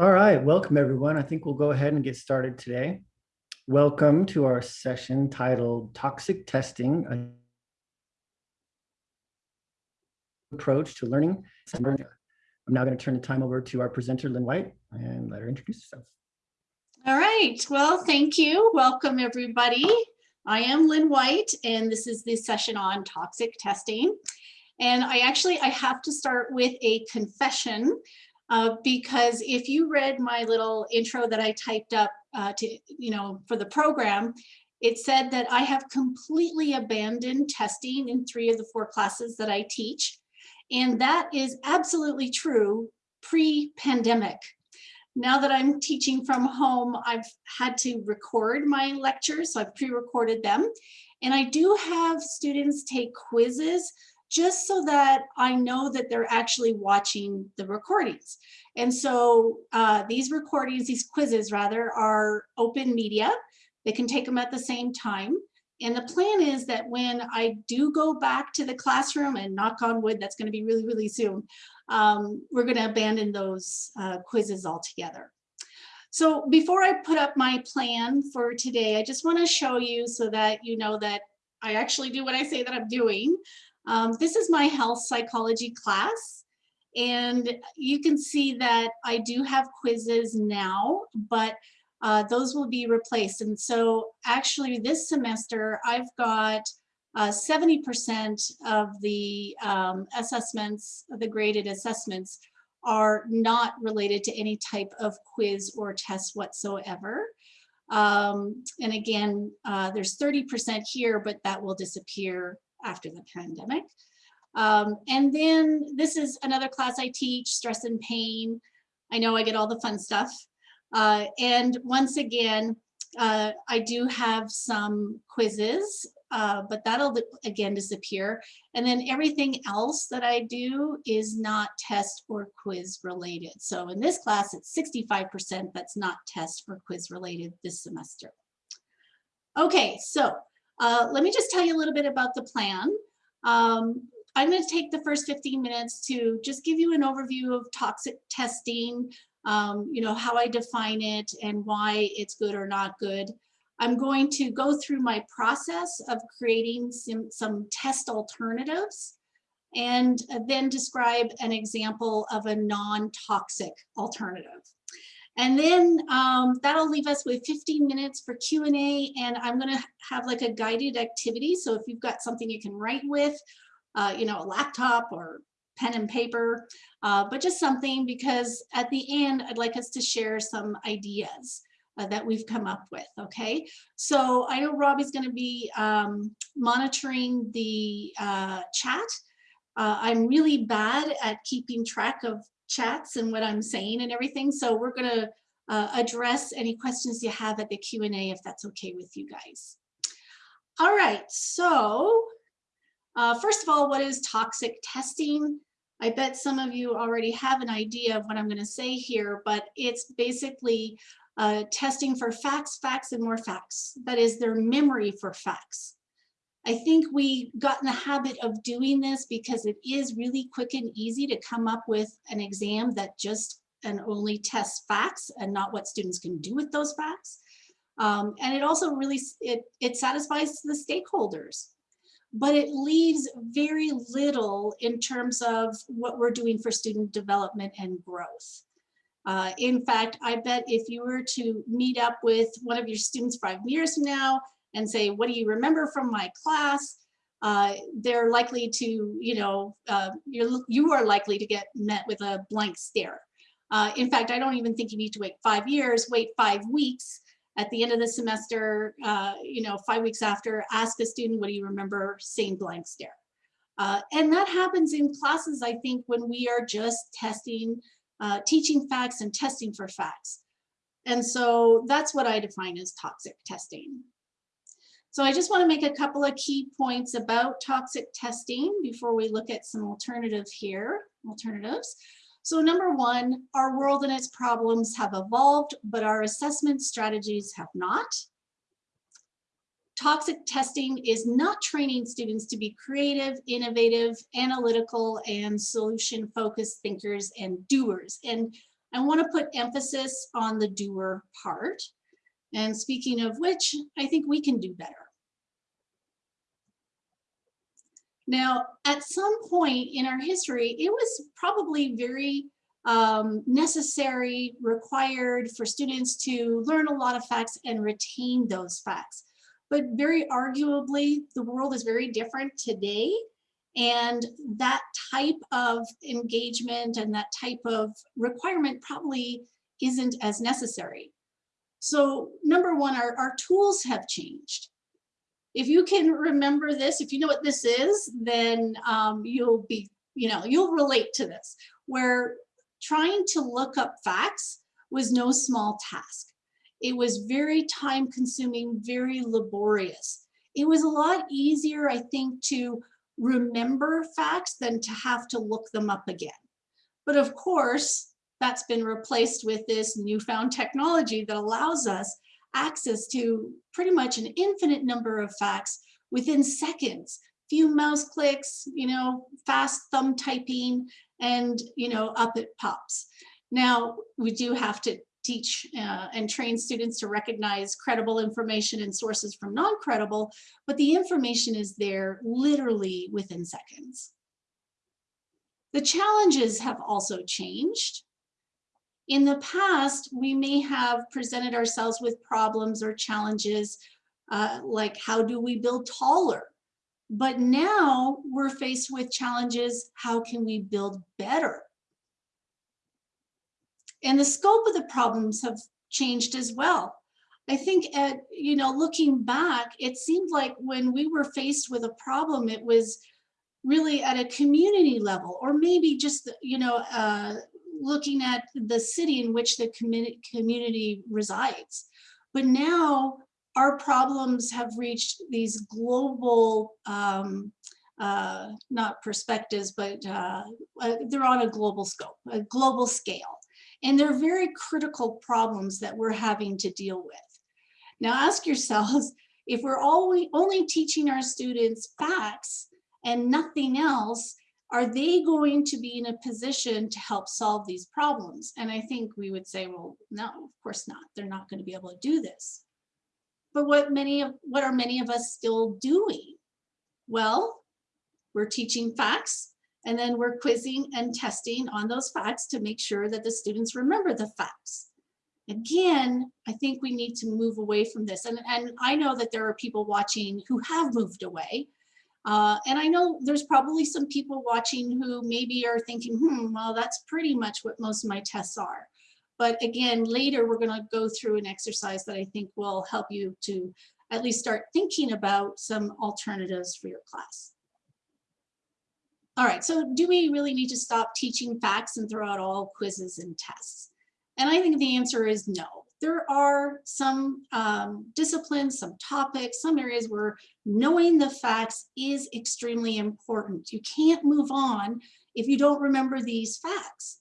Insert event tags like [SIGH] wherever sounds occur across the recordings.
All right, welcome everyone. I think we'll go ahead and get started today. Welcome to our session titled Toxic Testing, an approach to learning. I'm now going to turn the time over to our presenter, Lynn White, and let her introduce herself. All right, well, thank you. Welcome everybody. I am Lynn White, and this is the session on toxic testing. And I actually, I have to start with a confession uh, because if you read my little intro that I typed up uh, to, you know, for the program, it said that I have completely abandoned testing in three of the four classes that I teach. And that is absolutely true pre-pandemic. Now that I'm teaching from home, I've had to record my lectures, so I've pre-recorded them. And I do have students take quizzes just so that I know that they're actually watching the recordings. And so uh, these recordings, these quizzes rather, are open media. They can take them at the same time. And the plan is that when I do go back to the classroom and knock on wood, that's gonna be really, really soon, um, we're gonna abandon those uh, quizzes altogether. So before I put up my plan for today, I just wanna show you so that you know that I actually do what I say that I'm doing. Um, this is my health psychology class. And you can see that I do have quizzes now, but uh, those will be replaced. And so actually this semester, I've got 70% uh, of the um, assessments, the graded assessments are not related to any type of quiz or test whatsoever. Um, and again, uh, there's 30% here, but that will disappear after the pandemic. Um, and then this is another class I teach, stress and pain. I know I get all the fun stuff. Uh, and once again, uh, I do have some quizzes, uh, but that'll again disappear. And then everything else that I do is not test or quiz related. So in this class, it's 65% that's not test or quiz related this semester. Okay, so uh, let me just tell you a little bit about the plan. Um, I'm going to take the first 15 minutes to just give you an overview of toxic testing, um, you know, how I define it and why it's good or not good. I'm going to go through my process of creating some, some test alternatives and then describe an example of a non-toxic alternative. And then um, that'll leave us with 15 minutes for Q&A and I'm gonna have like a guided activity. So if you've got something you can write with, uh, you know, a laptop or pen and paper, uh, but just something because at the end, I'd like us to share some ideas uh, that we've come up with, okay? So I know Robbie's gonna be um, monitoring the uh, chat. Uh, I'm really bad at keeping track of chats and what I'm saying and everything. So we're going to uh, address any questions you have at the Q&A if that's okay with you guys. All right, so uh, first of all, what is toxic testing? I bet some of you already have an idea of what I'm going to say here, but it's basically uh, testing for facts, facts, and more facts. That is their memory for facts. I think we got in the habit of doing this because it is really quick and easy to come up with an exam that just and only tests facts and not what students can do with those facts. Um, and it also really, it, it satisfies the stakeholders, but it leaves very little in terms of what we're doing for student development and growth. Uh, in fact, I bet if you were to meet up with one of your students five years from now and say, what do you remember from my class? Uh, they're likely to, you know, uh, you're, you are likely to get met with a blank stare. Uh, in fact, I don't even think you need to wait five years, wait five weeks. At the end of the semester, uh, you know, five weeks after, ask a student, what do you remember, same blank stare. Uh, and that happens in classes, I think, when we are just testing, uh, teaching facts and testing for facts. And so that's what I define as toxic testing. So I just want to make a couple of key points about toxic testing before we look at some alternatives here, alternatives. So number one, our world and its problems have evolved, but our assessment strategies have not. Toxic testing is not training students to be creative, innovative, analytical, and solution-focused thinkers and doers. And I want to put emphasis on the doer part. And speaking of which, I think we can do better. Now, at some point in our history, it was probably very um, necessary, required for students to learn a lot of facts and retain those facts. But very arguably, the world is very different today. And that type of engagement and that type of requirement probably isn't as necessary. So number one, our, our tools have changed. If you can remember this, if you know what this is, then um, you'll be, you know, you'll relate to this, where trying to look up facts was no small task. It was very time consuming, very laborious. It was a lot easier, I think, to remember facts than to have to look them up again. But of course, that's been replaced with this newfound technology that allows us access to pretty much an infinite number of facts within seconds, few mouse clicks, you know, fast thumb typing, and, you know, up it pops. Now, we do have to teach uh, and train students to recognize credible information and sources from non-credible, but the information is there literally within seconds. The challenges have also changed. In the past, we may have presented ourselves with problems or challenges uh, like how do we build taller? But now we're faced with challenges, how can we build better? And the scope of the problems have changed as well. I think at, you know, looking back, it seemed like when we were faced with a problem, it was really at a community level, or maybe just, you know, uh, looking at the city in which the community, community resides. But now our problems have reached these global, um, uh, not perspectives, but uh, uh, they're on a global scope, a global scale. And they're very critical problems that we're having to deal with. Now ask yourselves, [LAUGHS] if we're only, only teaching our students facts and nothing else, are they going to be in a position to help solve these problems? And I think we would say, well, no, of course not. They're not going to be able to do this. But what many of what are many of us still doing? Well, we're teaching facts and then we're quizzing and testing on those facts to make sure that the students remember the facts. Again, I think we need to move away from this. And, and I know that there are people watching who have moved away uh, and I know there's probably some people watching who maybe are thinking, hmm, well, that's pretty much what most of my tests are. But again, later we're going to go through an exercise that I think will help you to at least start thinking about some alternatives for your class. All right, so do we really need to stop teaching facts and throw out all quizzes and tests? And I think the answer is no there are some um, disciplines, some topics, some areas where knowing the facts is extremely important. You can't move on if you don't remember these facts.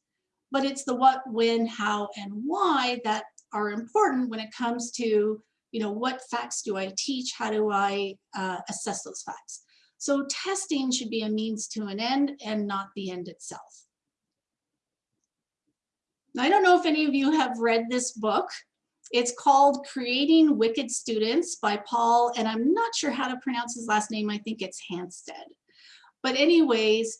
But it's the what, when, how, and why that are important when it comes to, you know, what facts do I teach? How do I uh, assess those facts? So testing should be a means to an end and not the end itself. I don't know if any of you have read this book. It's called Creating Wicked Students by Paul, and I'm not sure how to pronounce his last name. I think it's Hanstedt. But anyways,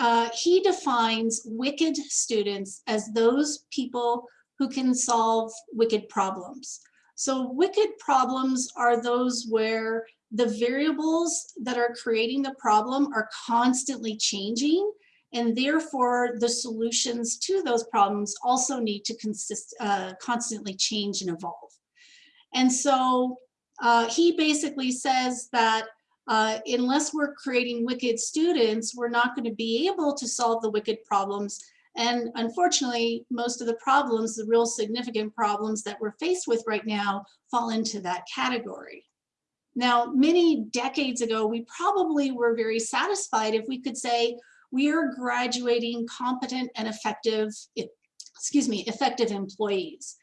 uh, he defines wicked students as those people who can solve wicked problems. So wicked problems are those where the variables that are creating the problem are constantly changing and therefore the solutions to those problems also need to consist, uh, constantly change and evolve. And so uh, he basically says that uh, unless we're creating wicked students, we're not going to be able to solve the wicked problems. And unfortunately, most of the problems, the real significant problems that we're faced with right now fall into that category. Now, many decades ago, we probably were very satisfied if we could say, we are graduating competent and effective, excuse me, effective employees.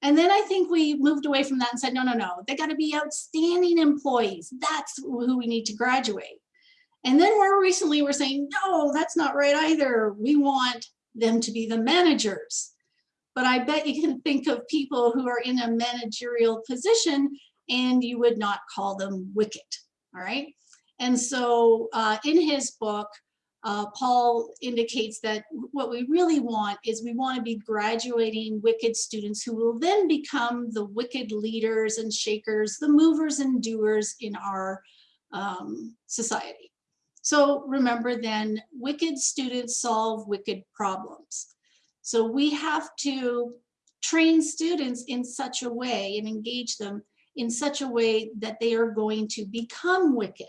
And then I think we moved away from that and said, no, no, no, they got to be outstanding employees. That's who we need to graduate. And then more recently, we're saying, no, that's not right either. We want them to be the managers. but I bet you can think of people who are in a managerial position and you would not call them wicked, all right? And so uh, in his book, uh, Paul indicates that what we really want is we want to be graduating wicked students who will then become the wicked leaders and shakers, the movers and doers in our um, society. So remember then, wicked students solve wicked problems. So we have to train students in such a way and engage them in such a way that they are going to become wicked.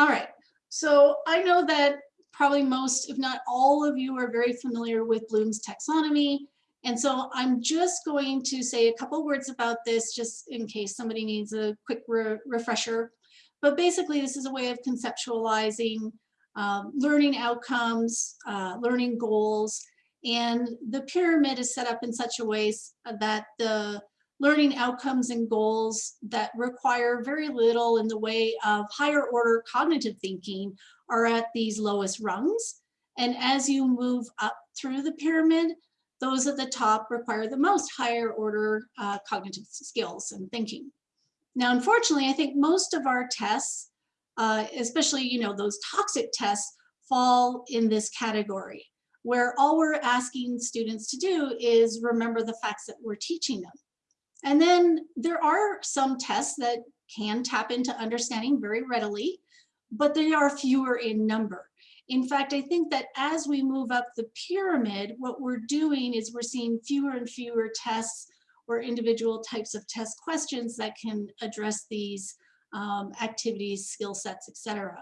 All right, so I know that probably most, if not all of you are very familiar with Bloom's taxonomy. And so I'm just going to say a couple words about this just in case somebody needs a quick re refresher. But basically, this is a way of conceptualizing um, learning outcomes, uh, learning goals, and the pyramid is set up in such a way that the learning outcomes and goals that require very little in the way of higher order cognitive thinking are at these lowest rungs. And as you move up through the pyramid, those at the top require the most higher order uh, cognitive skills and thinking. Now, unfortunately, I think most of our tests, uh, especially, you know, those toxic tests fall in this category where all we're asking students to do is remember the facts that we're teaching them. And then there are some tests that can tap into understanding very readily, but they are fewer in number. In fact, I think that as we move up the pyramid, what we're doing is we're seeing fewer and fewer tests or individual types of test questions that can address these um, activities, skill sets, etc.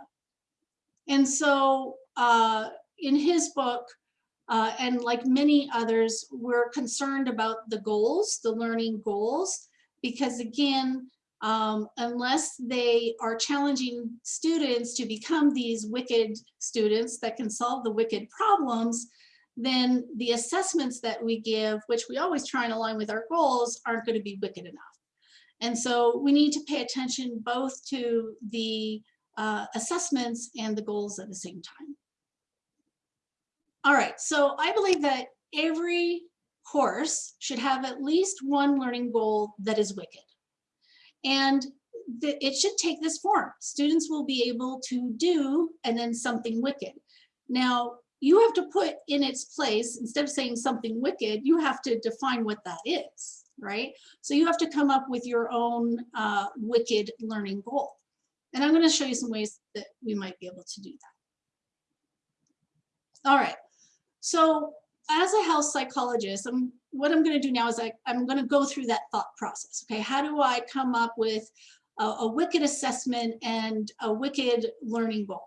And so uh, in his book, uh, and like many others, we're concerned about the goals, the learning goals, because again, um, unless they are challenging students to become these wicked students that can solve the wicked problems, then the assessments that we give, which we always try and align with our goals, aren't going to be wicked enough. And so we need to pay attention both to the uh, assessments and the goals at the same time. All right, so I believe that every course should have at least one learning goal that is wicked. And it should take this form. Students will be able to do and then something wicked. Now, you have to put in its place, instead of saying something wicked, you have to define what that is, right? So you have to come up with your own uh, wicked learning goal. And I'm gonna show you some ways that we might be able to do that. All right, so as a health psychologist, I'm, what I'm going to do now is I, I'm going to go through that thought process. Okay, how do I come up with a, a wicked assessment and a wicked learning goal?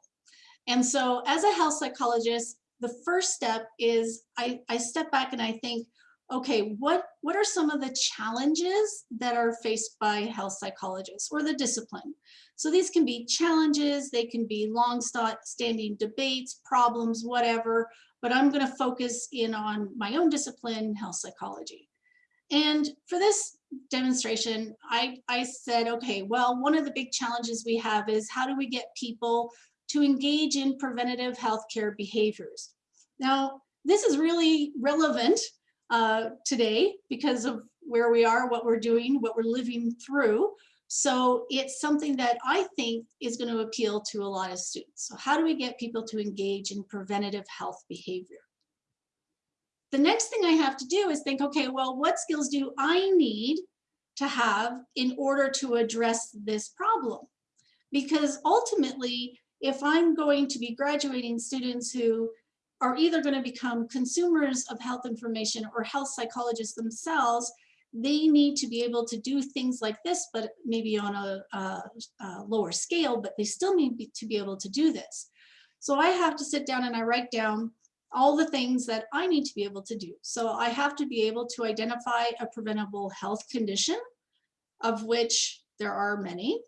And so as a health psychologist, the first step is I, I step back and I think, okay, what, what are some of the challenges that are faced by health psychologists or the discipline? So these can be challenges, they can be long standing debates, problems, whatever, but I'm going to focus in on my own discipline, health psychology. And for this demonstration, I, I said, okay, well, one of the big challenges we have is how do we get people to engage in preventative healthcare behaviors? Now, this is really relevant uh, today because of where we are, what we're doing, what we're living through. So it's something that I think is going to appeal to a lot of students. So how do we get people to engage in preventative health behavior? The next thing I have to do is think, okay, well, what skills do I need to have in order to address this problem? Because ultimately, if I'm going to be graduating students who are either going to become consumers of health information or health psychologists themselves, they need to be able to do things like this, but maybe on a, a, a lower scale, but they still need to be able to do this. So I have to sit down and I write down all the things that I need to be able to do. So I have to be able to identify a preventable health condition, of which there are many.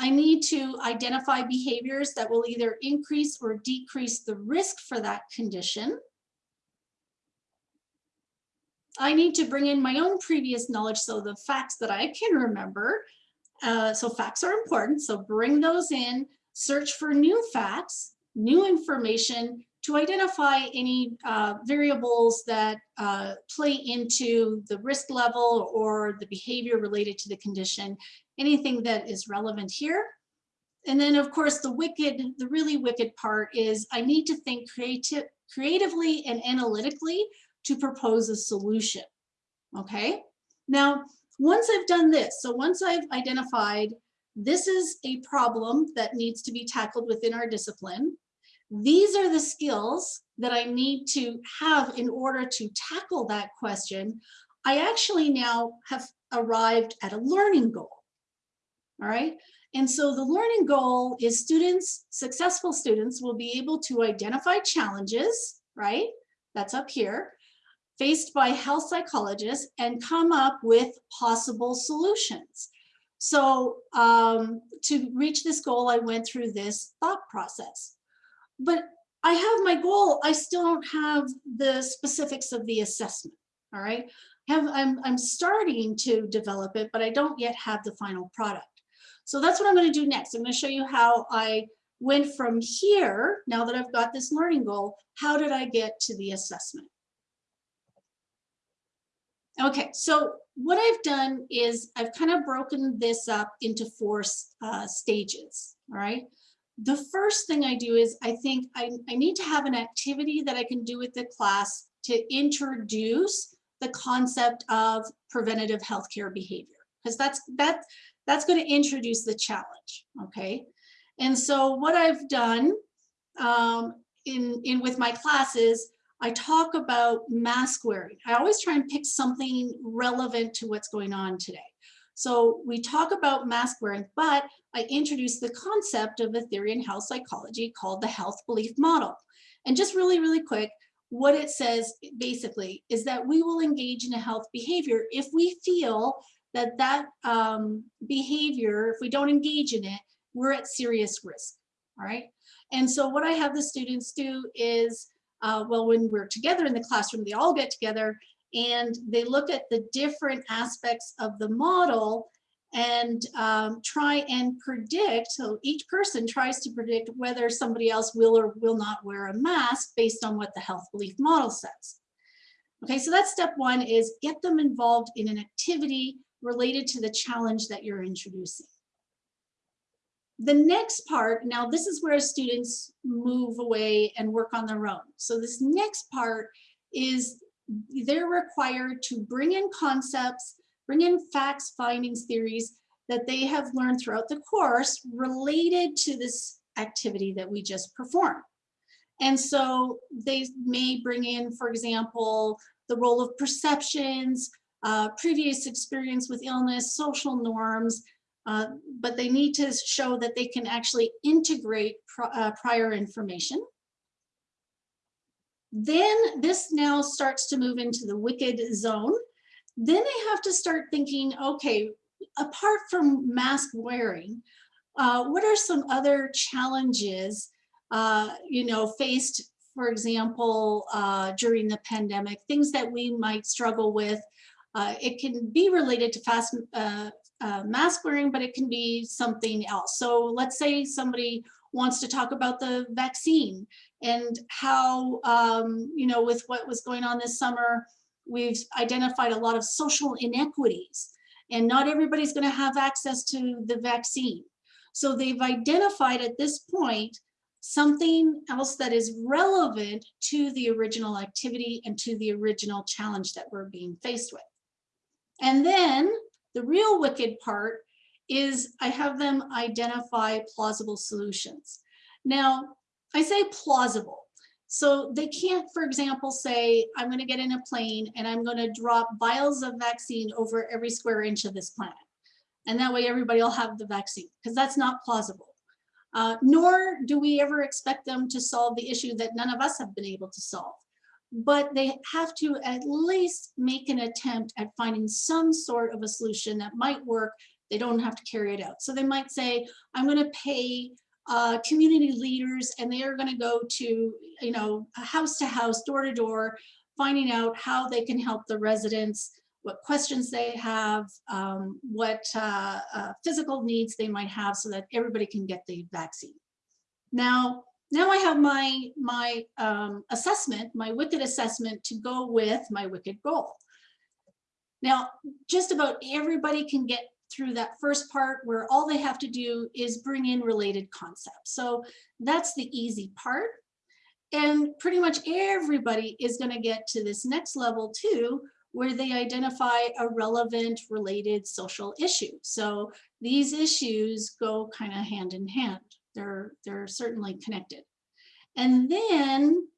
I need to identify behaviors that will either increase or decrease the risk for that condition. I need to bring in my own previous knowledge, so the facts that I can remember. Uh, so facts are important, so bring those in, search for new facts, new information to identify any uh, variables that uh, play into the risk level or the behavior related to the condition, anything that is relevant here. And then of course, the wicked, the really wicked part is I need to think creative, creatively and analytically to propose a solution, okay? Now, once I've done this, so once I've identified this is a problem that needs to be tackled within our discipline, these are the skills that I need to have in order to tackle that question. I actually now have arrived at a learning goal. All right. And so the learning goal is students, successful students will be able to identify challenges, right? That's up here, faced by health psychologists and come up with possible solutions. So um, to reach this goal, I went through this thought process but I have my goal. I still don't have the specifics of the assessment. All right. Have, I'm, I'm starting to develop it, but I don't yet have the final product. So that's what I'm going to do next. I'm going to show you how I went from here, now that I've got this learning goal, how did I get to the assessment? Okay, so what I've done is I've kind of broken this up into four uh, stages, all right? the first thing I do is I think I, I need to have an activity that I can do with the class to introduce the concept of preventative healthcare behavior because that's that that's going to introduce the challenge okay and so what I've done um, in in with my classes I talk about mask wearing I always try and pick something relevant to what's going on today so we talk about mask wearing, but I introduce the concept of Aetherian health psychology called the health belief model. And just really, really quick, what it says basically is that we will engage in a health behavior if we feel that that um, behavior, if we don't engage in it, we're at serious risk, all right? And so what I have the students do is, uh, well, when we're together in the classroom, they all get together and they look at the different aspects of the model and um, try and predict, so each person tries to predict whether somebody else will or will not wear a mask based on what the health belief model says. Okay, so that's step one is get them involved in an activity related to the challenge that you're introducing. The next part, now this is where students move away and work on their own. So this next part is they're required to bring in concepts, bring in facts, findings, theories that they have learned throughout the course related to this activity that we just performed. And so they may bring in, for example, the role of perceptions, uh, previous experience with illness, social norms, uh, but they need to show that they can actually integrate pr uh, prior information. Then this now starts to move into the wicked zone. Then they have to start thinking, okay, apart from mask wearing, uh, what are some other challenges, uh, you know, faced, for example, uh, during the pandemic, things that we might struggle with. Uh, it can be related to fast uh, uh, mask wearing, but it can be something else. So let's say somebody wants to talk about the vaccine and how, um, you know, with what was going on this summer, we've identified a lot of social inequities and not everybody's going to have access to the vaccine. So they've identified at this point something else that is relevant to the original activity and to the original challenge that we're being faced with. And then the real wicked part is I have them identify plausible solutions. Now, I say plausible. So they can't, for example, say, I'm going to get in a plane and I'm going to drop vials of vaccine over every square inch of this planet. And that way everybody will have the vaccine, because that's not plausible. Uh, nor do we ever expect them to solve the issue that none of us have been able to solve. But they have to at least make an attempt at finding some sort of a solution that might work. They don't have to carry it out. So they might say, I'm going to pay uh, community leaders and they are going to go to, you know, house to house, door to door, finding out how they can help the residents, what questions they have, um, what uh, uh, physical needs they might have so that everybody can get the vaccine. Now, now I have my, my um, assessment, my wicked assessment to go with my wicked goal. Now, just about everybody can get through that first part where all they have to do is bring in related concepts. So that's the easy part. And pretty much everybody is going to get to this next level too, where they identify a relevant related social issue. So these issues go kind of hand in hand. They're, they're certainly connected. And then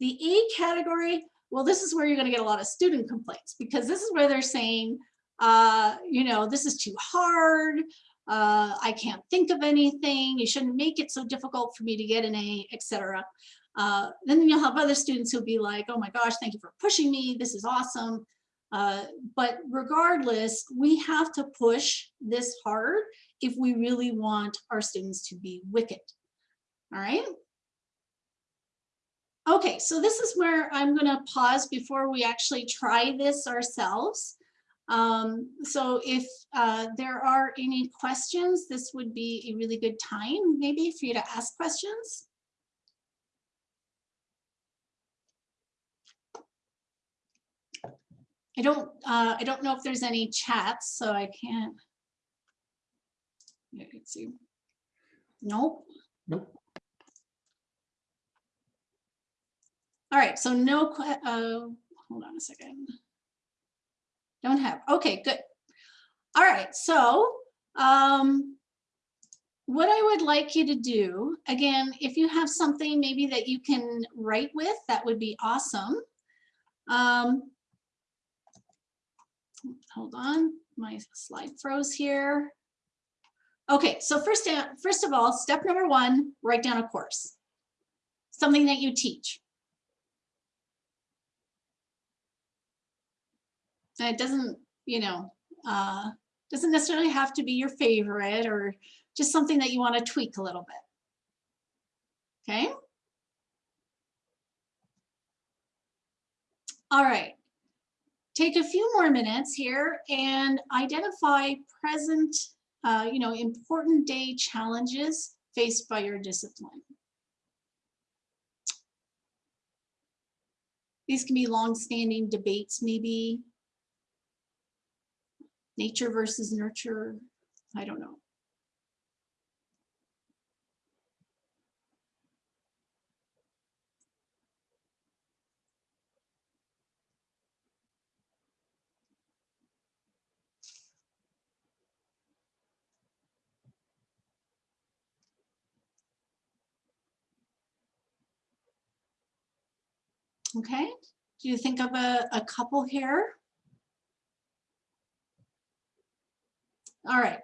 the A category, well, this is where you're going to get a lot of student complaints because this is where they're saying, uh, you know, this is too hard. Uh, I can't think of anything. You shouldn't make it so difficult for me to get an A, etc. Uh, then you'll have other students who'll be like, oh my gosh, thank you for pushing me. This is awesome. Uh, but regardless, we have to push this hard if we really want our students to be wicked. All right. Okay, so this is where I'm going to pause before we actually try this ourselves. Um, so if uh, there are any questions, this would be a really good time maybe for you to ask questions. I don't, uh, I don't know if there's any chats, so I can't. Yeah, let's see. Nope. Nope. All right, so no, uh, hold on a second. Don't have, okay, good. All right, so um, what I would like you to do, again, if you have something maybe that you can write with, that would be awesome. Um, hold on, my slide froze here. Okay, so first, first of all, step number one, write down a course. Something that you teach. And it doesn't, you know, uh, doesn't necessarily have to be your favorite or just something that you want to tweak a little bit. Okay. All right. Take a few more minutes here and identify present, uh, you know, important day challenges faced by your discipline. These can be long-standing debates, maybe, nature versus nurture. I don't know. Okay, do you think of a, a couple here? All right.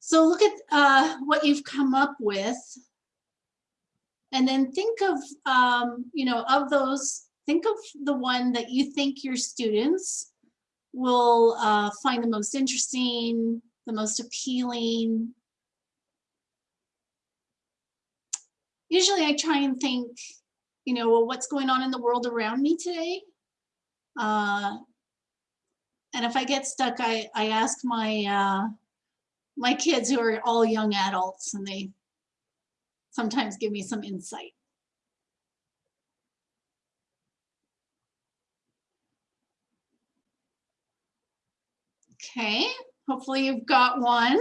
So look at uh, what you've come up with. And then think of, um, you know, of those, think of the one that you think your students will uh, find the most interesting, the most appealing. Usually I try and think, you know, well, what's going on in the world around me today? Uh, and if I get stuck, I, I ask my, uh, my kids who are all young adults and they sometimes give me some insight. Okay, hopefully you've got one.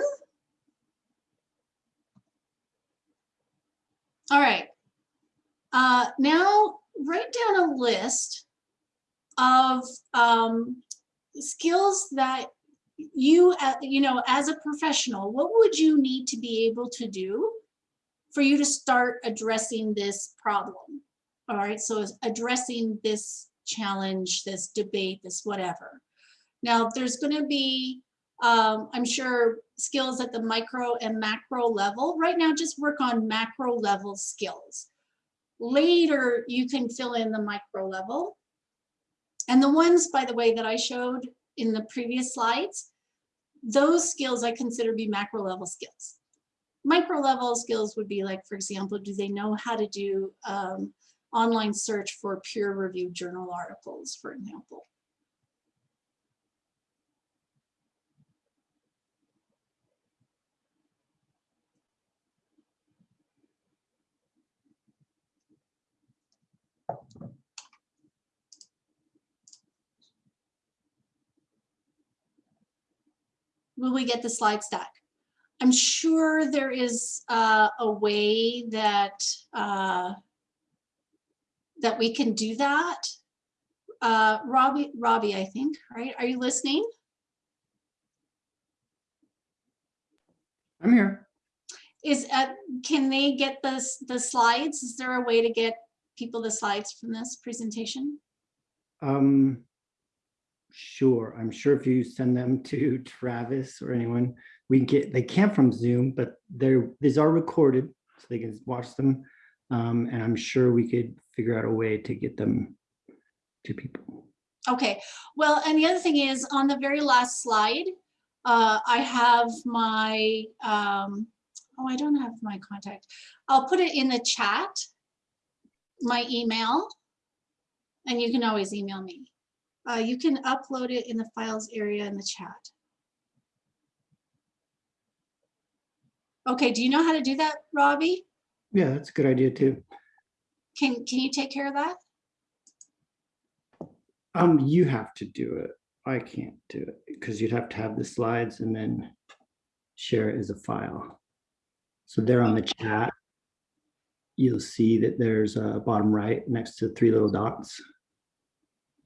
All right, uh, now write down a list of um, skills that you, uh, you know, as a professional, what would you need to be able to do for you to start addressing this problem? All right, so addressing this challenge, this debate, this whatever. Now, there's going to be, um, I'm sure, skills at the micro and macro level. Right now, just work on macro level skills. Later, you can fill in the micro level. And the ones, by the way, that I showed in the previous slides, those skills I consider be macro level skills. Micro level skills would be like, for example, do they know how to do um, online search for peer reviewed journal articles, for example. Will we get the slide stack? I'm sure there is uh, a way that uh, that we can do that. Uh, Robbie, Robbie, I think, right? Are you listening? I'm here. Is, uh, can they get the, the slides? Is there a way to get people the slides from this presentation? Um, sure. I'm sure if you send them [LAUGHS] to Travis or anyone, we get, they can't from Zoom, but they're, these are recorded so they can watch them. Um, and I'm sure we could figure out a way to get them to people. Okay, well, and the other thing is on the very last slide, uh, I have my, um, oh, I don't have my contact. I'll put it in the chat, my email, and you can always email me. Uh, you can upload it in the files area in the chat. Okay, do you know how to do that, Robbie? Yeah, that's a good idea too. Can, can you take care of that? Um, you have to do it. I can't do it because you'd have to have the slides and then share it as a file. So there on the chat, you'll see that there's a bottom right next to three little dots.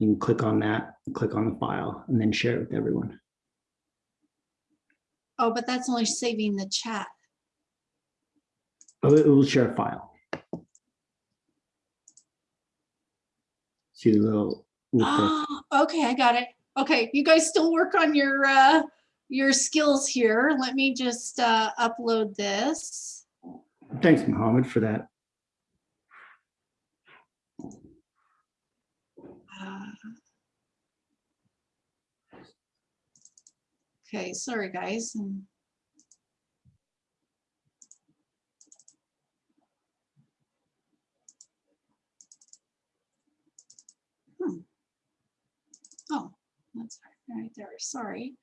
You can click on that, click on the file and then share it with everyone. Oh, but that's only saving the chat. Oh, it will share a file. See the little, Oh, okay, I got it. Okay, you guys still work on your uh your skills here. Let me just uh upload this. thanks Mohammed for that. Uh, Okay, sorry, guys. Um, hmm. Oh, that's right there, sorry.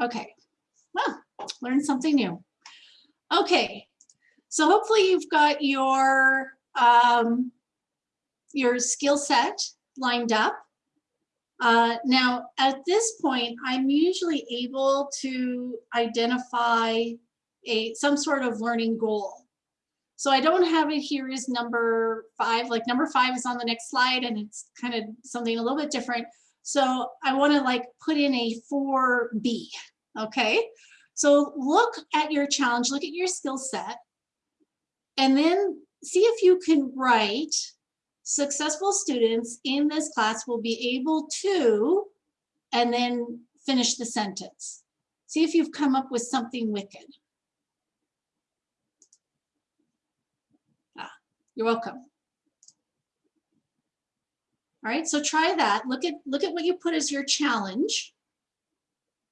Okay, learn something new. Okay, so hopefully you've got your um, your skill set lined up. Uh, now, at this point, I'm usually able to identify a some sort of learning goal. So I don't have it here as number five, like number five is on the next slide and it's kind of something a little bit different. So I want to like put in a 4B, okay? So look at your challenge, look at your skill set, and then see if you can write successful students in this class will be able to, and then finish the sentence. See if you've come up with something wicked. Ah, you're welcome. All right, so try that. Look at look at what you put as your challenge,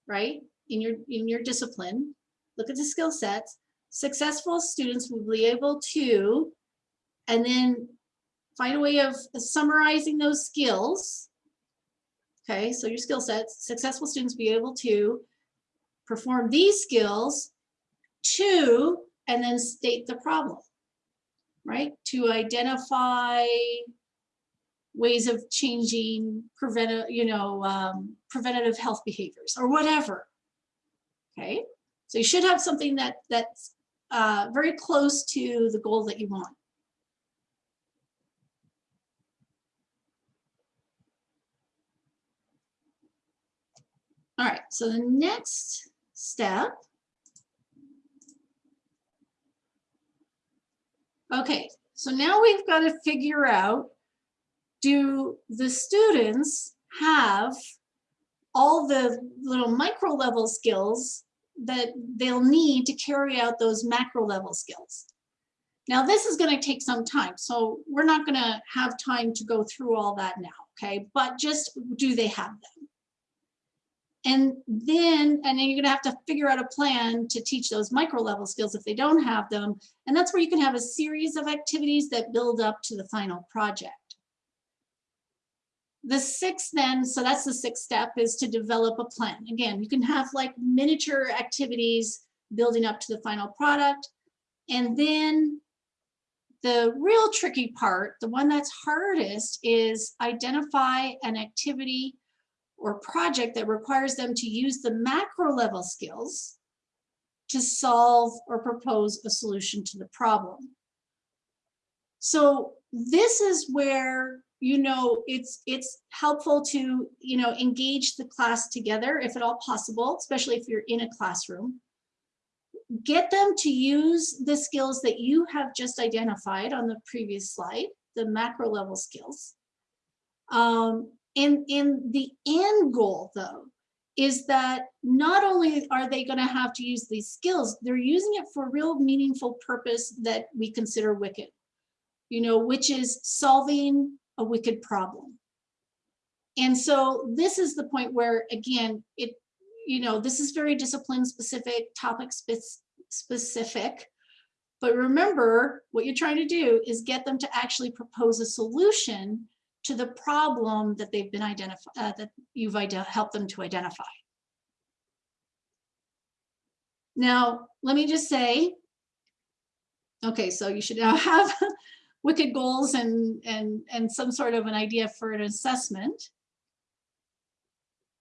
right? In your in your discipline. Look at the skill sets. Successful students will be able to, and then find a way of summarizing those skills. Okay, so your skill sets, successful students be able to perform these skills to, and then state the problem, right? To identify ways of changing preventive, you know, um, preventative health behaviors or whatever. Okay, so you should have something that that's uh, very close to the goal that you want. All right, so the next step. Okay, so now we've got to figure out, do the students have all the little micro level skills that they'll need to carry out those macro level skills? Now, this is going to take some time, so we're not going to have time to go through all that now, okay? But just do they have them? And then, and then you're gonna have to figure out a plan to teach those micro level skills if they don't have them. And that's where you can have a series of activities that build up to the final project. The sixth then, so that's the sixth step is to develop a plan. Again, you can have like miniature activities building up to the final product. And then the real tricky part, the one that's hardest is identify an activity or project that requires them to use the macro level skills to solve or propose a solution to the problem. So this is where, you know, it's it's helpful to, you know, engage the class together if at all possible, especially if you're in a classroom. Get them to use the skills that you have just identified on the previous slide, the macro level skills. Um, and, and the end goal though, is that not only are they going to have to use these skills, they're using it for real meaningful purpose that we consider wicked, you know, which is solving a wicked problem. And so this is the point where, again, it, you know, this is very discipline specific, topic spe specific. But remember, what you're trying to do is get them to actually propose a solution to the problem that they've been identified, uh, that you've helped them to identify. Now, let me just say, okay, so you should now [LAUGHS] have wicked goals and, and, and some sort of an idea for an assessment.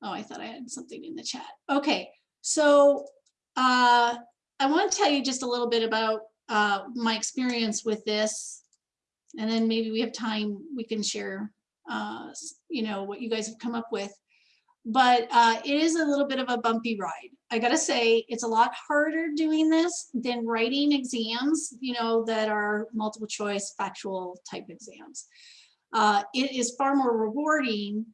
Oh, I thought I had something in the chat. Okay, so uh, I want to tell you just a little bit about uh, my experience with this and then maybe we have time we can share uh, you know what you guys have come up with but uh, it is a little bit of a bumpy ride. I gotta say it's a lot harder doing this than writing exams you know that are multiple choice factual type exams. Uh, it is far more rewarding.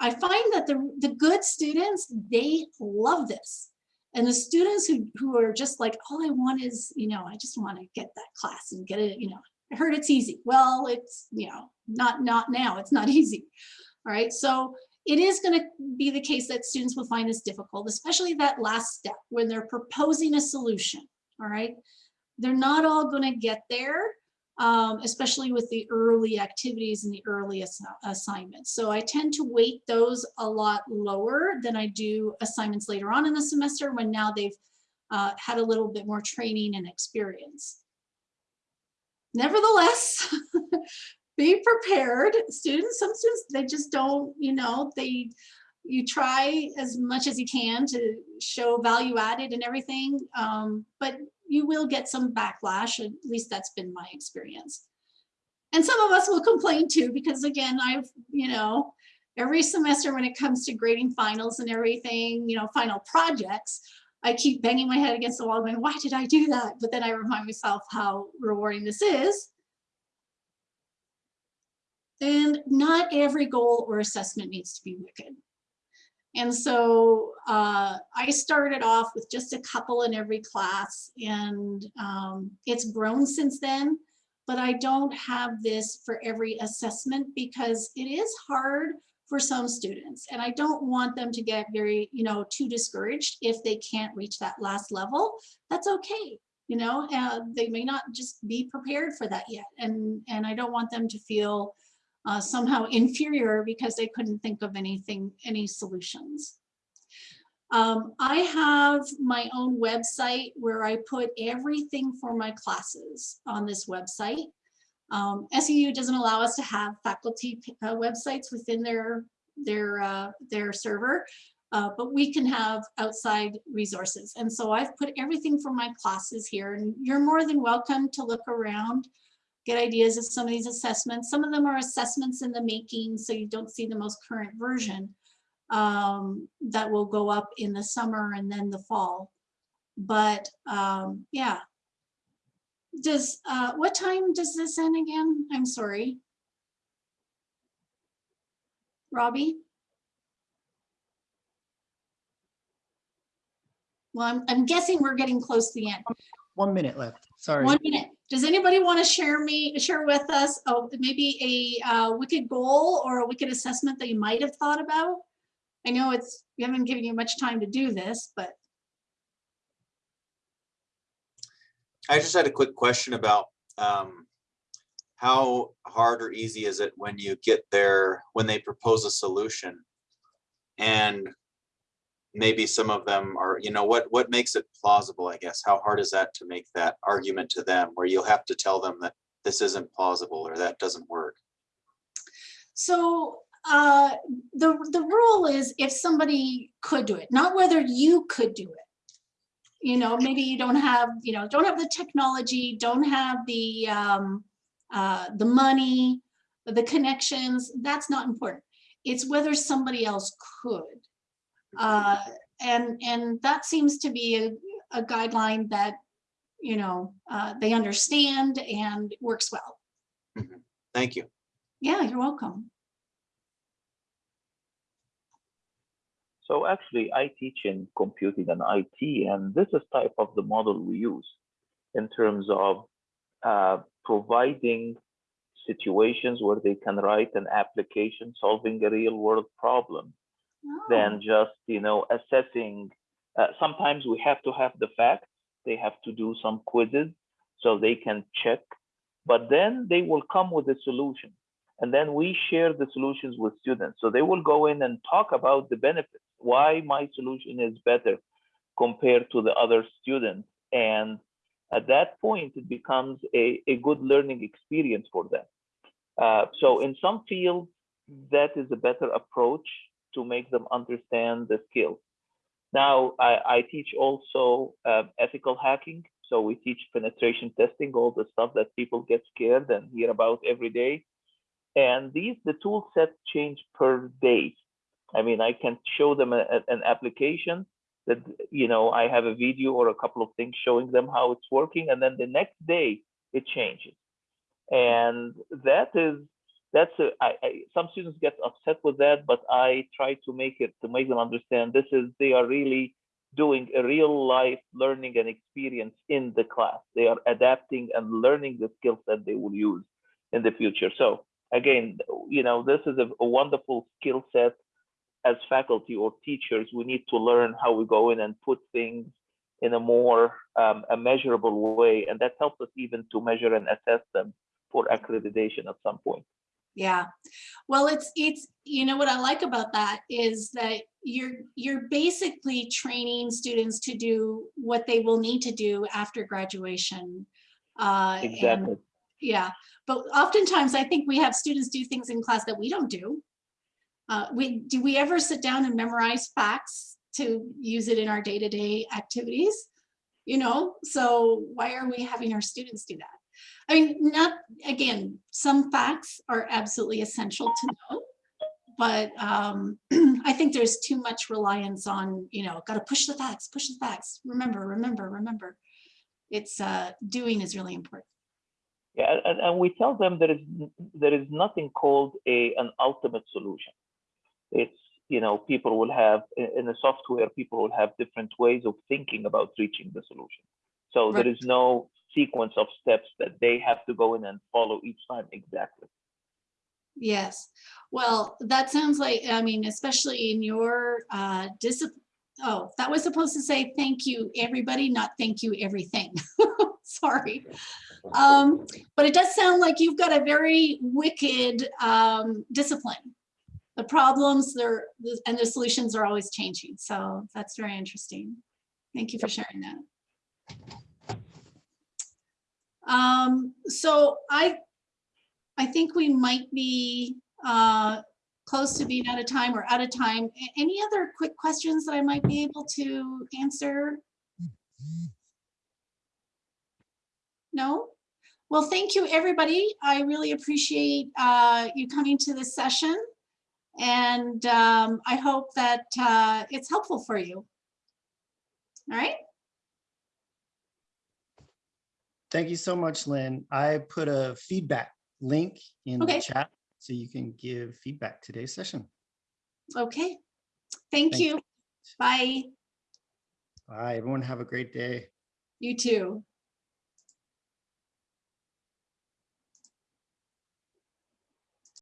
I find that the the good students they love this. And the students who who are just like all i want is you know i just want to get that class and get it you know I heard it's easy. Well, it's, you know, not, not now, it's not [LAUGHS] easy. All right, so it is going to be the case that students will find this difficult, especially that last step when they're proposing a solution. All right, they're not all going to get there, um, especially with the early activities and the early ass assignments. So I tend to weight those a lot lower than I do assignments later on in the semester when now they've uh, had a little bit more training and experience. Nevertheless, [LAUGHS] be prepared. Students, some students, they just don't, you know, they, you try as much as you can to show value added and everything, um, but you will get some backlash, at least that's been my experience. And some of us will complain too, because again, I've, you know, every semester when it comes to grading finals and everything, you know, final projects, I keep banging my head against the wall going, why did I do that? But then I remind myself how rewarding this is. And not every goal or assessment needs to be wicked. And so uh, I started off with just a couple in every class and um, it's grown since then, but I don't have this for every assessment because it is hard for some students. And I don't want them to get very, you know, too discouraged if they can't reach that last level. That's okay. You know, uh, they may not just be prepared for that yet. And, and I don't want them to feel uh, somehow inferior because they couldn't think of anything, any solutions. Um, I have my own website where I put everything for my classes on this website. Um, SEU doesn't allow us to have faculty uh, websites within their their uh, their server, uh, but we can have outside resources. And so I've put everything for my classes here, and you're more than welcome to look around, get ideas of some of these assessments. Some of them are assessments in the making, so you don't see the most current version um, that will go up in the summer and then the fall. But um, yeah, does, uh, what time does this end again? I'm sorry. Robbie? Well, I'm, I'm guessing we're getting close to the end. One minute left. Sorry. One minute. Does anybody want to share me, share with us, oh, maybe a uh, wicked goal or a wicked assessment that you might have thought about? I know it's, we haven't given you much time to do this, but I just had a quick question about um, how hard or easy is it when you get there, when they propose a solution? And maybe some of them are, you know, what, what makes it plausible, I guess? How hard is that to make that argument to them where you'll have to tell them that this isn't plausible or that doesn't work? So uh, the, the rule is if somebody could do it, not whether you could do it. You know, maybe you don't have, you know, don't have the technology, don't have the, um, uh, the money, the connections, that's not important. It's whether somebody else could. Uh, and, and that seems to be a, a guideline that, you know, uh, they understand and works well. Thank you. Yeah, you're welcome. So actually, I teach in computing and IT, and this is type of the model we use in terms of uh, providing situations where they can write an application solving a real world problem Oh. than just you know assessing. Uh, sometimes we have to have the facts. They have to do some quizzes so they can check, but then they will come with a solution, and then we share the solutions with students. So they will go in and talk about the benefits, why my solution is better compared to the other students, and at that point it becomes a, a good learning experience for them. Uh, so in some fields, that is a better approach to make them understand the skills. Now, I, I teach also uh, ethical hacking. So we teach penetration testing, all the stuff that people get scared and hear about every day. And these, the tool set change per day. I mean, I can show them a, a- an application that, you know, I have a video or a couple of things showing them how it's working. And then the next day it changes. And that is that's a, I, I, some students get upset with that, but I try to make it to make them understand this is they are really doing a real life learning and experience in the class. They are adapting and learning the skills that they will use in the future. So again, you know, this is a, a wonderful skill set as faculty or teachers. We need to learn how we go in and put things in a more um, a measurable way, and that helps us even to measure and assess them for accreditation at some point. Yeah, well, it's, it's, you know, what I like about that is that you're, you're basically training students to do what they will need to do after graduation. Uh, and- Exactly. Yeah, but oftentimes I think we have students do things in class that we don't do. Uh, we, do we ever sit down and memorize facts to use it in our day-to-day activities? You know, so why are we having our students do that? I mean, not, again, some facts are absolutely essential to know. But um, [CLEARS THROAT] I think there's too much reliance on, you know, got to push the facts, push the facts. Remember, remember, remember. It's uh, doing is really important. Yeah, and, and we tell them there is there is nothing called a an ultimate solution. It's you know people will have in the software people will have different ways of thinking about reaching the solution. So there Right. is no sequence of steps that they have to go in and follow each time exactly. Yes, well, that sounds like, I mean, especially in your uh discipline. Oh, that was supposed to say thank you, everybody, not thank you, everything. [LAUGHS] Sorry. Um, but it does sound like you've got a very wicked um discipline. The problems there and the solutions are always changing. So that's very interesting. Thank you for sharing that. Um, so I I think we might be uh, close to being out of time or out of time. Any other quick questions that I might be able to answer? No? Well, thank you, everybody. I really appreciate uh, you coming to this session. And um, I hope that uh, it's helpful for you. All right? Thank you so much, Lynn. I put a feedback link in the chat so you can give feedback today's session. Okay. Thank Thank you. Bye. Bye, everyone. Have a great day. You too.